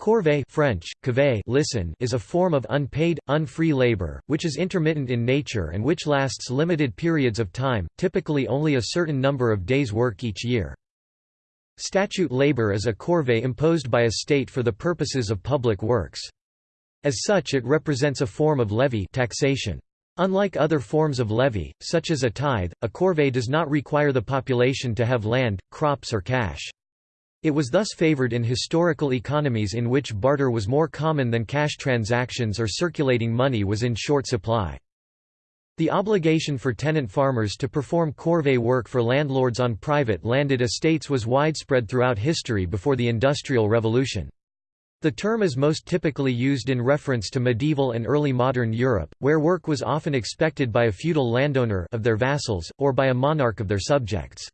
Corvée French, cavée listen is a form of unpaid, unfree labor, which is intermittent in nature and which lasts limited periods of time, typically only a certain number of days' work each year. Statute labor is a corvée imposed by a state for the purposes of public works. As such it represents a form of levy taxation. Unlike other forms of levy, such as a tithe, a corvée does not require the population to have land, crops or cash. It was thus favored in historical economies in which barter was more common than cash transactions or circulating money was in short supply. The obligation for tenant farmers to perform corvée work for landlords on private landed estates was widespread throughout history before the Industrial Revolution. The term is most typically used in reference to medieval and early modern Europe, where work was often expected by a feudal landowner of their vassals, or by a monarch of their subjects.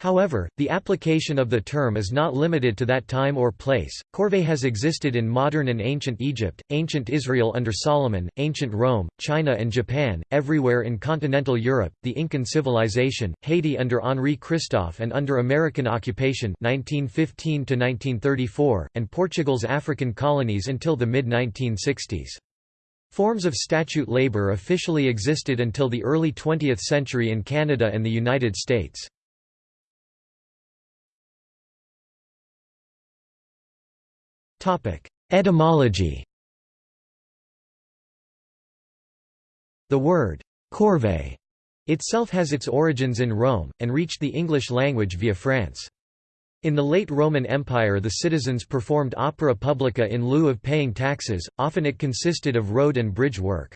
However, the application of the term is not limited to that time or place. Corvée has existed in modern and ancient Egypt, ancient Israel under Solomon, ancient Rome, China and Japan, everywhere in continental Europe, the Incan civilization, Haiti under Henri Christophe and under American occupation 1915 to 1934, and Portugal's African colonies until the mid-1960s. Forms of statute labor officially existed until the early 20th century in Canada and the United States. Etymology The word «corvée» itself has its origins in Rome, and reached the English language via France. In the late Roman Empire the citizens performed opera publica in lieu of paying taxes, often it consisted of road and bridge work.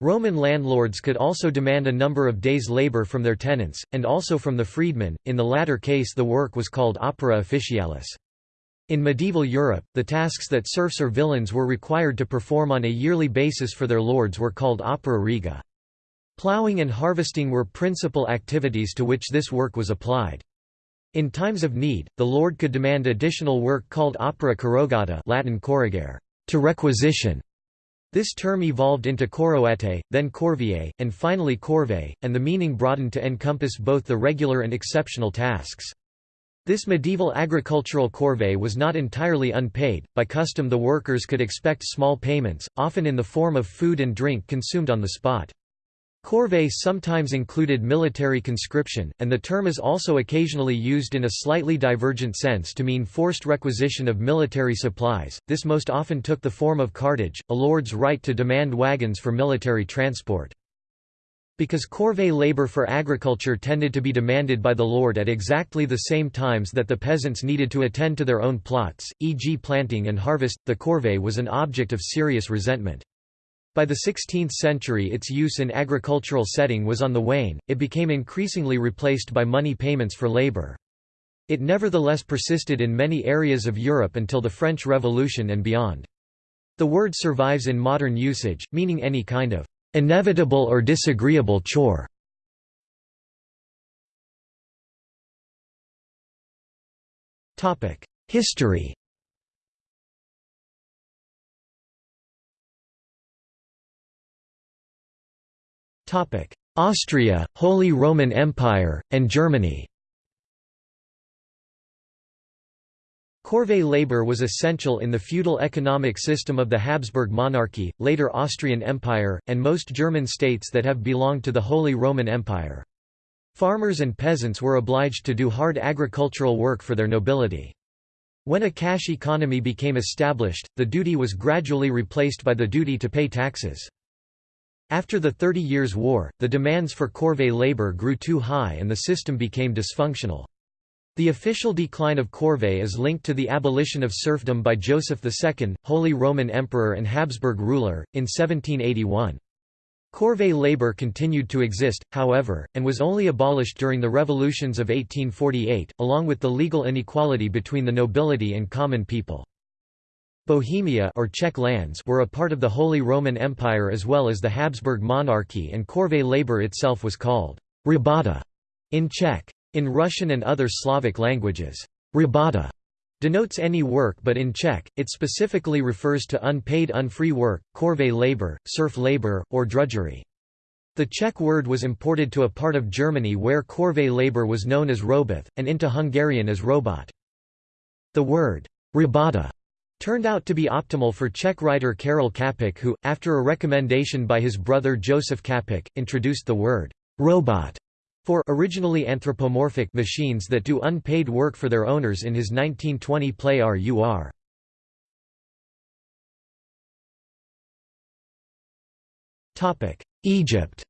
Roman landlords could also demand a number of days' labor from their tenants, and also from the freedmen, in the latter case the work was called opera officialis. In medieval Europe, the tasks that serfs or villeins were required to perform on a yearly basis for their lords were called opera riga. Ploughing and harvesting were principal activities to which this work was applied. In times of need, the lord could demand additional work called opera corrogata Latin corrogare, to requisition. This term evolved into corroete, then corvier, and finally corvée, and the meaning broadened to encompass both the regular and exceptional tasks. This medieval agricultural corvée was not entirely unpaid, by custom the workers could expect small payments, often in the form of food and drink consumed on the spot. Corvée sometimes included military conscription, and the term is also occasionally used in a slightly divergent sense to mean forced requisition of military supplies. This most often took the form of cartage, a lord's right to demand wagons for military transport. Because corvée labor for agriculture tended to be demanded by the lord at exactly the same times that the peasants needed to attend to their own plots, e.g. planting and harvest, the corvée was an object of serious resentment. By the 16th century its use in agricultural setting was on the wane, it became increasingly replaced by money payments for labor. It nevertheless persisted in many areas of Europe until the French Revolution and beyond. The word survives in modern usage, meaning any kind of inevitable or disagreeable chore. History Topic Austria, Holy Roman Empire, and Germany Corvée labor was essential in the feudal economic system of the Habsburg monarchy, later Austrian Empire, and most German states that have belonged to the Holy Roman Empire. Farmers and peasants were obliged to do hard agricultural work for their nobility. When a cash economy became established, the duty was gradually replaced by the duty to pay taxes. After the Thirty Years' War, the demands for corvée labor grew too high and the system became dysfunctional. The official decline of corvée is linked to the abolition of serfdom by Joseph II, Holy Roman Emperor and Habsburg ruler, in 1781. Corvée labor continued to exist, however, and was only abolished during the revolutions of 1848, along with the legal inequality between the nobility and common people. Bohemia or Czech lands were a part of the Holy Roman Empire as well as the Habsburg monarchy and corvée labor itself was called rabota in Czech. In Russian and other Slavic languages, rabota denotes any work but in Czech, it specifically refers to unpaid unfree work, corvée labor, serf labor, or drudgery. The Czech word was imported to a part of Germany where corvée labor was known as roboth, and into Hungarian as robot. The word rabota turned out to be optimal for Czech writer Karel Čapek who, after a recommendation by his brother Josef Čapek, introduced the word «robot» for originally anthropomorphic machines that do unpaid work for their owners in his 1920 play R.U.R. Egypt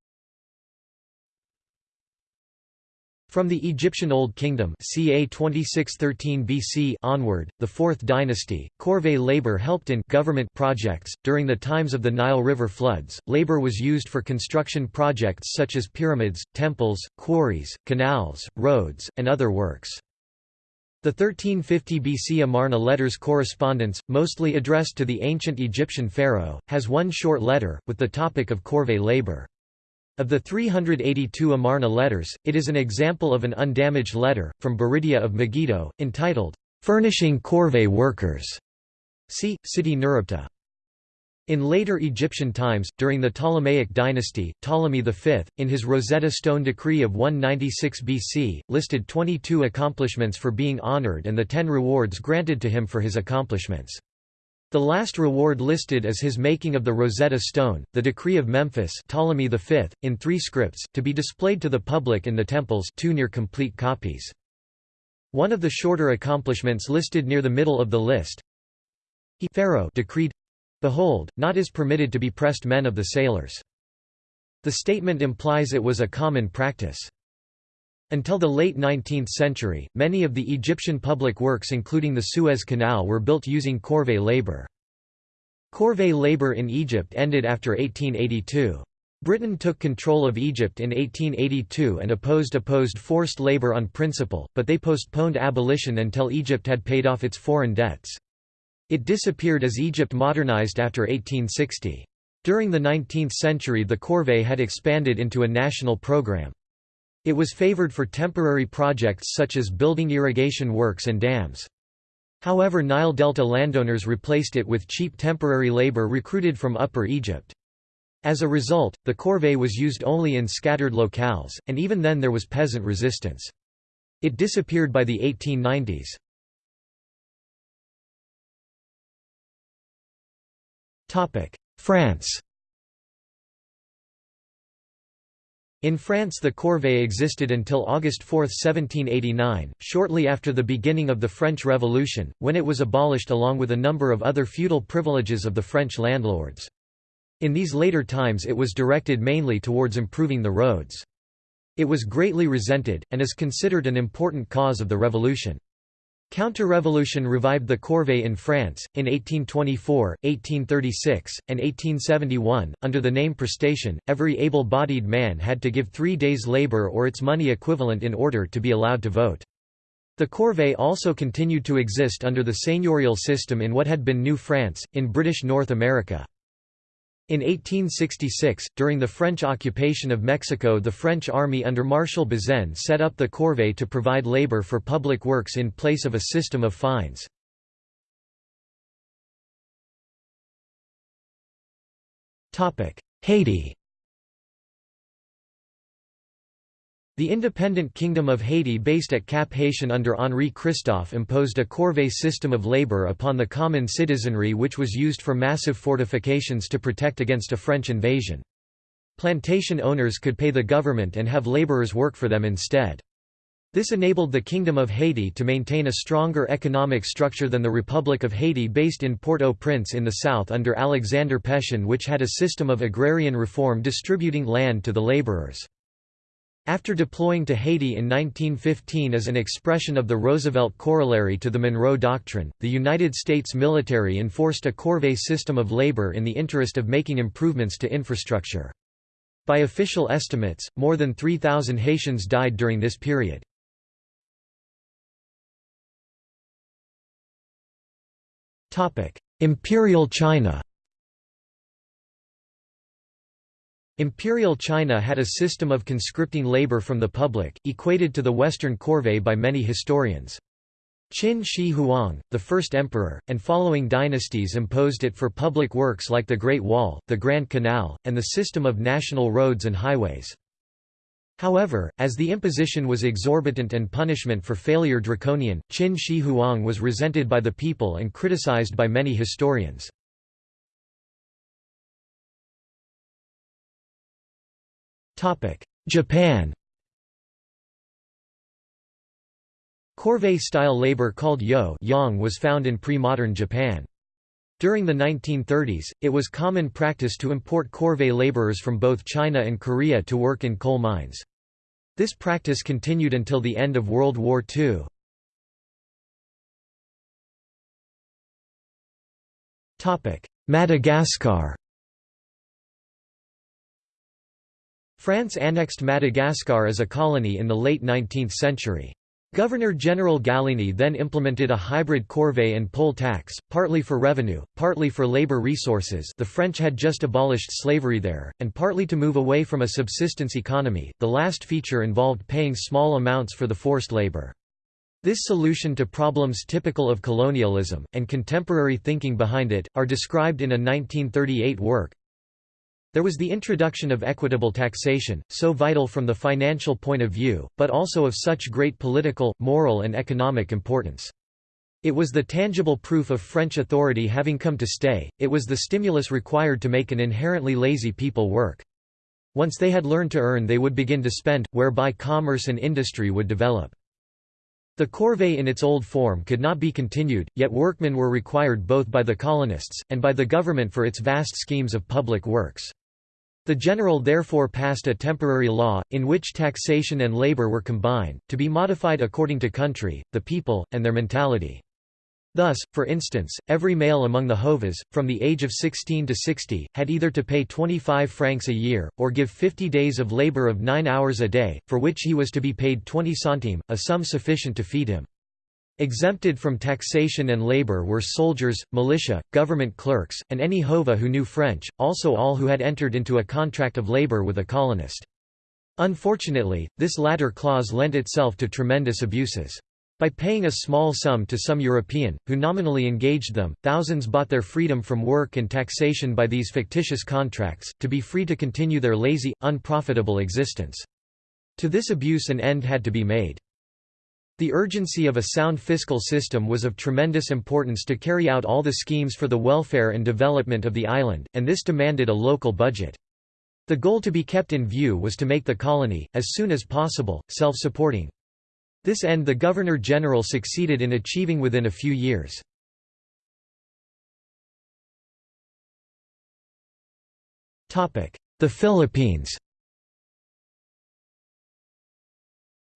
From the Egyptian Old Kingdom ca 2613 BC onward, the Fourth Dynasty, corvée labor helped in government projects. During the times of the Nile River floods, labor was used for construction projects such as pyramids, temples, quarries, canals, roads, and other works. The 1350 BC Amarna letters correspondence, mostly addressed to the ancient Egyptian pharaoh, has one short letter, with the topic of corvée labor. Of the 382 Amarna letters, it is an example of an undamaged letter, from Biridiya of Megiddo, entitled, "'Furnishing Corvée Workers' see, City Nuribta. In later Egyptian times, during the Ptolemaic dynasty, Ptolemy V, in his Rosetta Stone decree of 196 BC, listed 22 accomplishments for being honored and the ten rewards granted to him for his accomplishments. The last reward listed is his making of the Rosetta Stone, the Decree of Memphis Ptolemy V, in three scripts, to be displayed to the public in the temples two near complete copies. One of the shorter accomplishments listed near the middle of the list he Pharaoh decreed, Behold, not is permitted to be pressed men of the sailors. The statement implies it was a common practice. Until the late 19th century, many of the Egyptian public works including the Suez Canal were built using corvée labor. Corvée labor in Egypt ended after 1882. Britain took control of Egypt in 1882 and opposed opposed forced labor on principle, but they postponed abolition until Egypt had paid off its foreign debts. It disappeared as Egypt modernized after 1860. During the 19th century the corvée had expanded into a national program. It was favored for temporary projects such as building irrigation works and dams. However Nile Delta landowners replaced it with cheap temporary labor recruited from Upper Egypt. As a result, the corvée was used only in scattered locales, and even then there was peasant resistance. It disappeared by the 1890s. France In France the corvée existed until August 4, 1789, shortly after the beginning of the French Revolution, when it was abolished along with a number of other feudal privileges of the French landlords. In these later times it was directed mainly towards improving the roads. It was greatly resented, and is considered an important cause of the revolution. Counter-revolution revived the corvée in France, in 1824, 1836, and 1871. Under the name prestation, every able-bodied man had to give three days' labor or its money equivalent in order to be allowed to vote. The corvée also continued to exist under the seigneurial system in what had been New France, in British North America. In 1866, during the French occupation of Mexico the French army under Marshal Bazaine set up the corvée to provide labor for public works in place of a system of fines. Haiti The independent Kingdom of Haiti based at Cap-Haïtien under Henri Christophe imposed a corvée system of labor upon the common citizenry which was used for massive fortifications to protect against a French invasion. Plantation owners could pay the government and have laborers work for them instead. This enabled the Kingdom of Haiti to maintain a stronger economic structure than the Republic of Haiti based in Port-au-Prince in the south under Alexander Pétion which had a system of agrarian reform distributing land to the laborers. After deploying to Haiti in 1915 as an expression of the Roosevelt corollary to the Monroe Doctrine, the United States military enforced a corvée system of labor in the interest of making improvements to infrastructure. By official estimates, more than 3,000 Haitians died during this period. Imperial China Imperial China had a system of conscripting labor from the public, equated to the Western corvée by many historians. Qin Shi Huang, the first emperor, and following dynasties imposed it for public works like the Great Wall, the Grand Canal, and the system of national roads and highways. However, as the imposition was exorbitant and punishment for failure draconian, Qin Shi Huang was resented by the people and criticized by many historians. Japan Corvée-style labor called yo yang was found in pre-modern Japan. During the 1930s, it was common practice to import corvée laborers from both China and Korea to work in coal mines. This practice continued until the end of World War II. Madagascar France annexed Madagascar as a colony in the late 19th century. Governor-General Gallieni then implemented a hybrid corvée and poll tax, partly for revenue, partly for labor resources the French had just abolished slavery there, and partly to move away from a subsistence economy, the last feature involved paying small amounts for the forced labor. This solution to problems typical of colonialism, and contemporary thinking behind it, are described in a 1938 work, there was the introduction of equitable taxation, so vital from the financial point of view, but also of such great political, moral and economic importance. It was the tangible proof of French authority having come to stay, it was the stimulus required to make an inherently lazy people work. Once they had learned to earn they would begin to spend, whereby commerce and industry would develop. The corvée in its old form could not be continued, yet workmen were required both by the colonists, and by the government for its vast schemes of public works. The general therefore passed a temporary law, in which taxation and labor were combined, to be modified according to country, the people, and their mentality. Thus, for instance, every male among the Hovas, from the age of 16 to 60, had either to pay 25 francs a year, or give 50 days of labor of 9 hours a day, for which he was to be paid 20 centimes, a sum sufficient to feed him. Exempted from taxation and labor were soldiers, militia, government clerks, and any Hova who knew French, also all who had entered into a contract of labor with a colonist. Unfortunately, this latter clause lent itself to tremendous abuses. By paying a small sum to some European, who nominally engaged them, thousands bought their freedom from work and taxation by these fictitious contracts, to be free to continue their lazy, unprofitable existence. To this abuse an end had to be made. The urgency of a sound fiscal system was of tremendous importance to carry out all the schemes for the welfare and development of the island, and this demanded a local budget. The goal to be kept in view was to make the colony, as soon as possible, self-supporting. This end the Governor-General succeeded in achieving within a few years. The Philippines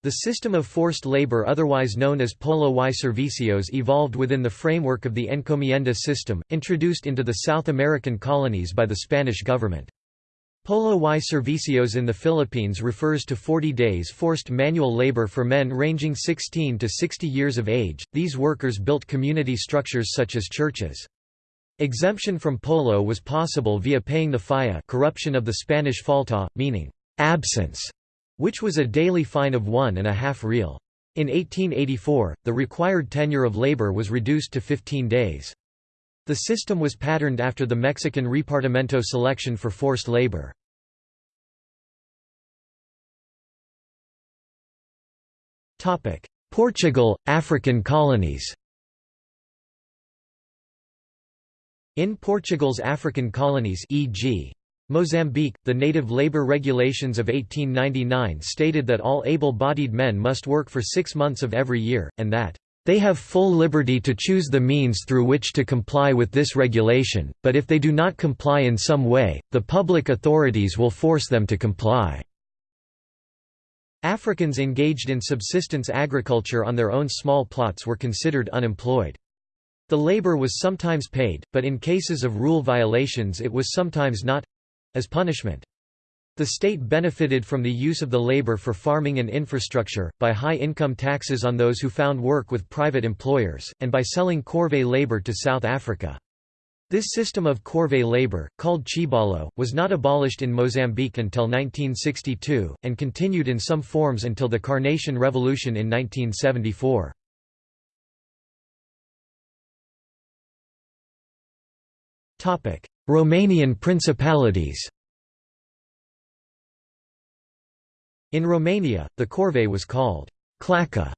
The system of forced labor otherwise known as polo y servicios evolved within the framework of the encomienda system, introduced into the South American colonies by the Spanish government. Polo y servicios in the Philippines refers to 40 days forced manual labor for men ranging 16 to 60 years of age. These workers built community structures such as churches. Exemption from polo was possible via paying the falla corruption of the Spanish falta, meaning absence which was a daily fine of one and a half real. In 1884, the required tenure of labor was reduced to 15 days. The system was patterned after the Mexican repartimiento selection for forced labor. Portugal, African colonies In Portugal's African colonies e.g. Mozambique, the native labor regulations of 1899 stated that all able-bodied men must work for six months of every year, and that, "...they have full liberty to choose the means through which to comply with this regulation, but if they do not comply in some way, the public authorities will force them to comply." Africans engaged in subsistence agriculture on their own small plots were considered unemployed. The labor was sometimes paid, but in cases of rule violations it was sometimes not as punishment. The state benefited from the use of the labor for farming and infrastructure, by high income taxes on those who found work with private employers, and by selling corvée labor to South Africa. This system of corvée labor, called chibalo, was not abolished in Mozambique until 1962, and continued in some forms until the Carnation Revolution in 1974. Romanian principalities In Romania, the corvée was called claca.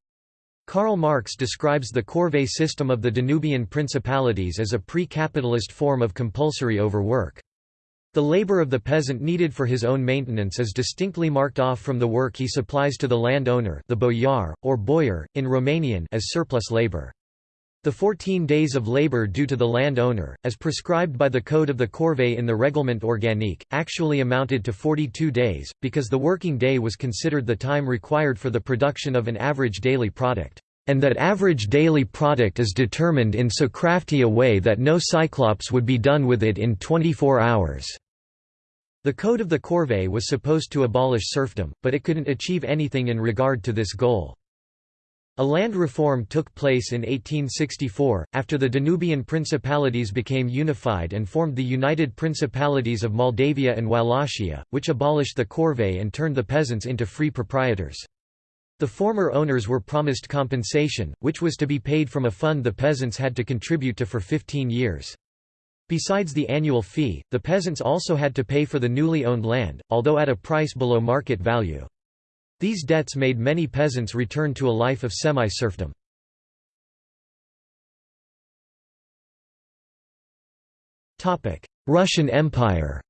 Karl Marx describes the corvée system of the Danubian principalities as a pre-capitalist form of compulsory overwork. The labor of the peasant needed for his own maintenance is distinctly marked off from the work he supplies to the landowner the boyar, or boyar, in Romanian as surplus labor. The 14 days of labor due to the landowner, as prescribed by the Code of the Corvée in the Règlement organique, actually amounted to 42 days, because the working day was considered the time required for the production of an average daily product, and that average daily product is determined in so crafty a way that no cyclops would be done with it in 24 hours. The Code of the Corvée was supposed to abolish serfdom, but it couldn't achieve anything in regard to this goal. A land reform took place in 1864, after the Danubian principalities became unified and formed the United Principalities of Moldavia and Wallachia, which abolished the corvée and turned the peasants into free proprietors. The former owners were promised compensation, which was to be paid from a fund the peasants had to contribute to for 15 years. Besides the annual fee, the peasants also had to pay for the newly owned land, although at a price below market value. These debts made many peasants return to a life of semi-serfdom. Russian Empire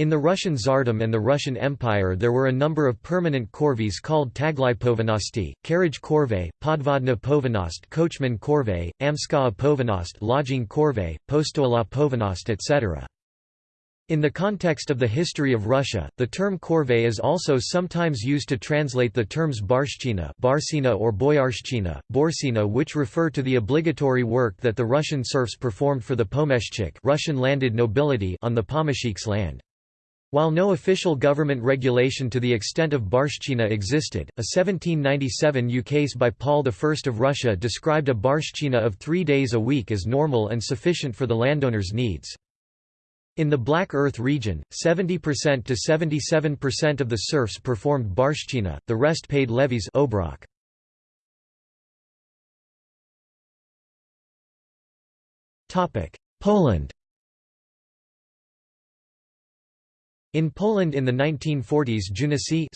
In the Russian Tsardom and the Russian Empire there were a number of permanent corvées called taglai povinnosti, carriage corvée, podvodna povinnost coachman corvée, yamskaya povinnost lodging corvée, postola povinnost etc. In the context of the history of Russia, the term corvée is also sometimes used to translate the terms barshchina barsina or boyarshchina, borsina which refer to the obligatory work that the Russian serfs performed for the pomeshchik Russian landed nobility on the pomeshiks land. While no official government regulation to the extent of barshchina existed, a 1797 ukase by Paul I of Russia described a barshchina of three days a week as normal and sufficient for the landowner's needs. In the Black Earth region, 70% to 77% of the serfs performed barshchina, the rest paid levies obrok. Poland In Poland in the 1940s Junacy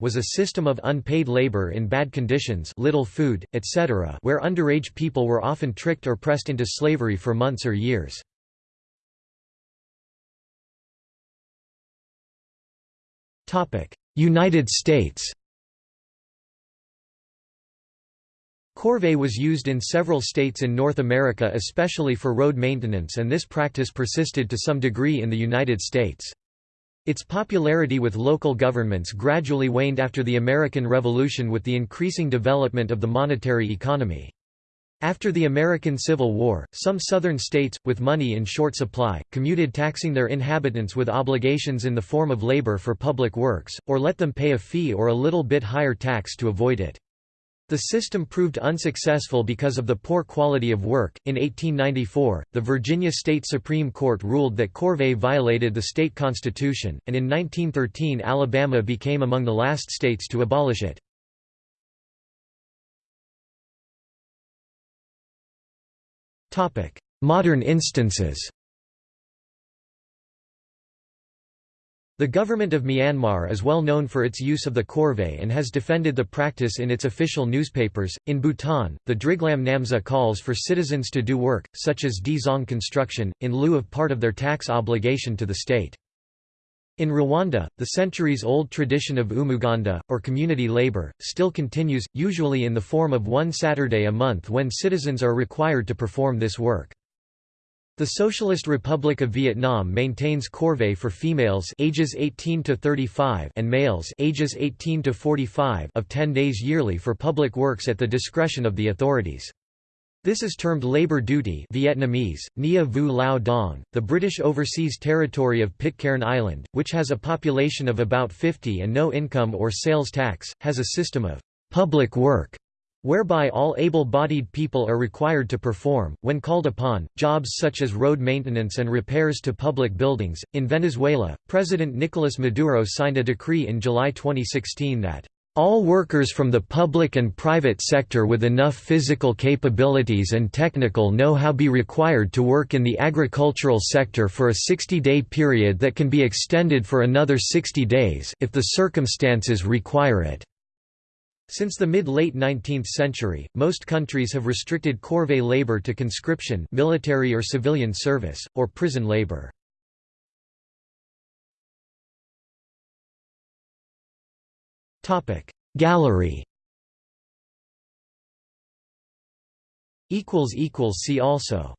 was a system of unpaid labor in bad conditions little food, etc. where underage people were often tricked or pressed into slavery for months or years. United States Corvée was used in several states in North America especially for road maintenance and this practice persisted to some degree in the United States. Its popularity with local governments gradually waned after the American Revolution with the increasing development of the monetary economy. After the American Civil War, some southern states, with money in short supply, commuted taxing their inhabitants with obligations in the form of labor for public works, or let them pay a fee or a little bit higher tax to avoid it. The system proved unsuccessful because of the poor quality of work. In 1894, the Virginia State Supreme Court ruled that Corvée violated the state constitution, and in 1913 Alabama became among the last states to abolish it. Modern instances The government of Myanmar is well known for its use of the corvée and has defended the practice in its official newspapers. In Bhutan, the Driglam Namzha calls for citizens to do work, such as Dzong construction, in lieu of part of their tax obligation to the state. In Rwanda, the centuries-old tradition of umuganda, or community labor, still continues, usually in the form of one Saturday a month when citizens are required to perform this work. The Socialist Republic of Vietnam maintains corvée for females ages 18 to 35 and males ages 18 to 45 of 10 days yearly for public works at the discretion of the authorities. This is termed labor duty Vietnamese, Nia Vu Lao Dong. The British Overseas Territory of Pitcairn Island, which has a population of about 50 and no income or sales tax, has a system of public work whereby all able-bodied people are required to perform, when called upon, jobs such as road maintenance and repairs to public buildings. In Venezuela, President Nicolas Maduro signed a decree in July 2016 that All workers from the public and private sector with enough physical capabilities and technical know-how be required to work in the agricultural sector for a 60-day period that can be extended for another 60 days, if the circumstances require it. Since the mid-late 19th century, most countries have restricted corvée labor to conscription military or civilian service, or prison labor. Gallery. See also